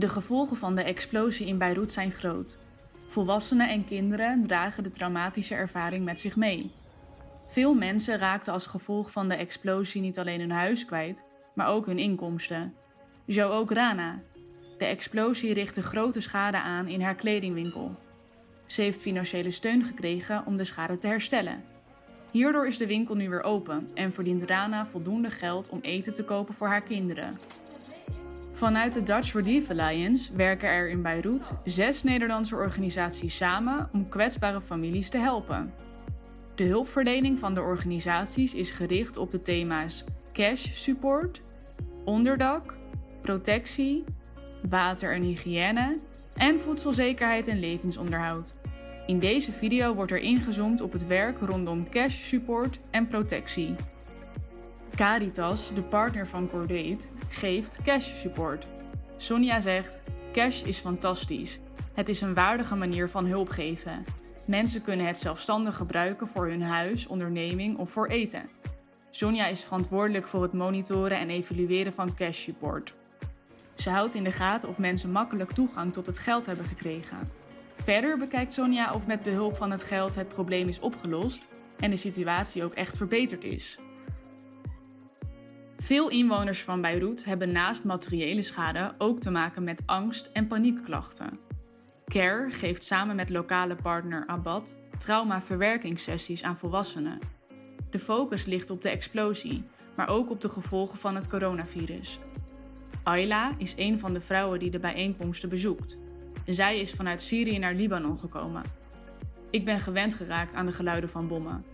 De gevolgen van de explosie in Beirut zijn groot. Volwassenen en kinderen dragen de traumatische ervaring met zich mee. Veel mensen raakten als gevolg van de explosie niet alleen hun huis kwijt, maar ook hun inkomsten. Zo ook Rana. De explosie richtte grote schade aan in haar kledingwinkel. Ze heeft financiële steun gekregen om de schade te herstellen. Hierdoor is de winkel nu weer open en verdient Rana voldoende geld om eten te kopen voor haar kinderen. Vanuit de Dutch Relief Alliance werken er in Beirut zes Nederlandse organisaties samen om kwetsbare families te helpen. De hulpverlening van de organisaties is gericht op de thema's cash support, onderdak, protectie, water en hygiëne en voedselzekerheid en levensonderhoud. In deze video wordt er ingezoomd op het werk rondom cash support en protectie. Caritas, de partner van Cordate, geeft cash support. Sonja zegt: Cash is fantastisch. Het is een waardige manier van hulp geven. Mensen kunnen het zelfstandig gebruiken voor hun huis, onderneming of voor eten. Sonja is verantwoordelijk voor het monitoren en evalueren van cash support. Ze houdt in de gaten of mensen makkelijk toegang tot het geld hebben gekregen. Verder bekijkt Sonja of met behulp van het geld het probleem is opgelost en de situatie ook echt verbeterd is. Veel inwoners van Beirut hebben naast materiële schade ook te maken met angst- en paniekklachten. CARE geeft samen met lokale partner Abad traumaverwerkingssessies aan volwassenen. De focus ligt op de explosie, maar ook op de gevolgen van het coronavirus. Ayla is een van de vrouwen die de bijeenkomsten bezoekt. Zij is vanuit Syrië naar Libanon gekomen. Ik ben gewend geraakt aan de geluiden van bommen.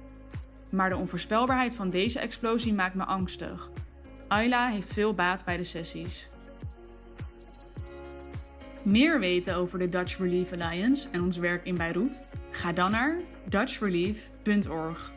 Maar de onvoorspelbaarheid van deze explosie maakt me angstig. Ayla heeft veel baat bij de sessies. Meer weten over de Dutch Relief Alliance en ons werk in Beirut? Ga dan naar dutchrelief.org.